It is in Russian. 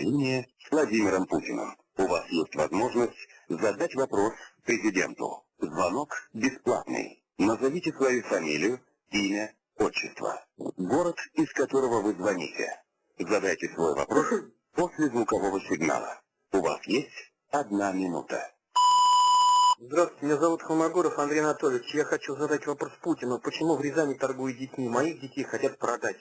Линия с Владимиром Путиным. У вас есть возможность задать вопрос президенту. Звонок бесплатный. Назовите свою фамилию, имя, отчество. Город, из которого вы звоните. Задайте свой вопрос после звукового сигнала. У вас есть одна минута. Здравствуйте, меня зовут Холмогоров Андрей Анатольевич. Я хочу задать вопрос Путину. Почему в Рязани торгуют детьми? Моих детей хотят продать.